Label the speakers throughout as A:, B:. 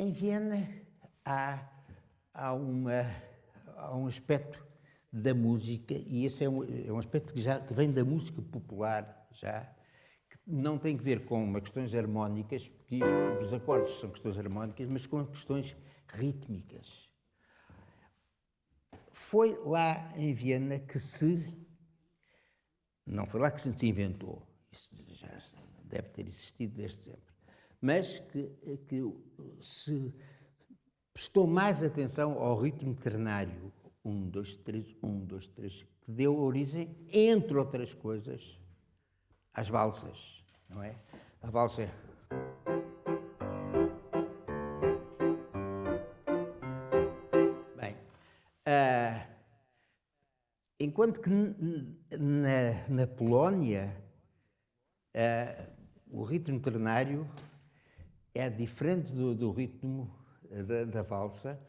A: Em Viena há, há, uma, há um aspecto da música, e esse é um, é um aspecto que, já, que vem da música popular já, que não tem que ver com questões harmónicas, porque os acordes são questões harmónicas, mas com questões rítmicas. Foi lá em Viena que se. Não foi lá que se inventou, isso já deve ter existido desde sempre mas que, que se prestou mais atenção ao ritmo ternário, um, dois, três, um, dois, três, que deu origem, entre outras coisas, às valsas, não é? A valsa é... Bem, uh, enquanto que na, na Polónia uh, o ritmo ternário é diferente do, do ritmo eh, da, da, valsa,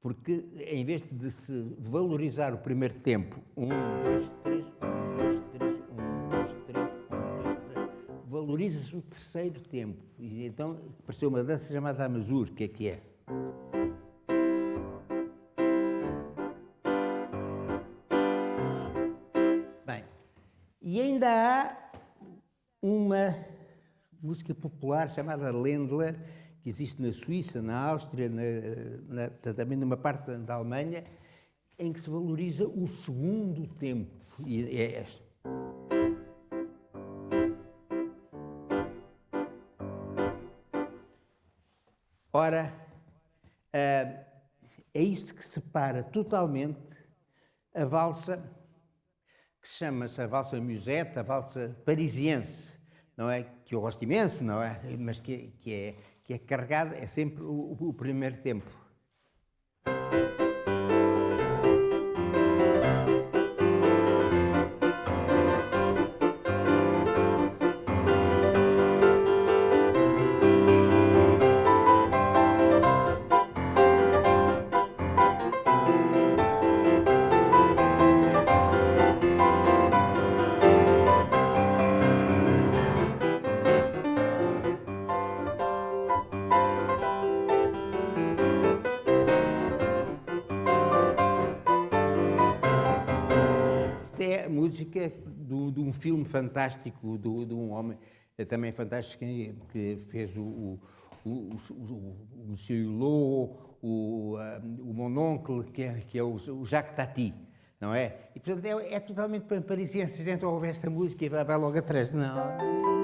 A: porque em vez de se valorizar o primeiro tempo, um, dois, três, um, dois, três, um, dois, três, um, dois, três, valoriza-se o terceiro tempo. E então apareceu uma dança chamada Amazur, que é que é? Bem, e ainda há uma música popular chamada Ländler, que existe na Suíça, na Áustria, na, na, também numa parte da Alemanha, em que se valoriza o segundo tempo. E é esta. Ora, é isto que separa totalmente a valsa, que se chama-se a valsa musette, a valsa parisiense, não é? Que eu gosto imenso, não é? Mas que, que, é, que é carregado, é sempre o, o primeiro tempo. Música do, de um filme fantástico do, de um homem é também fantástico que, fez o, o, o, o, o Monsieur Hulot, o, o Mononcle, que é, que é o, o Jacques Tati, não é? E, portanto, é, é totalmente parisiense. Se a gente ouve esta música e vai, vai logo atrás. Não,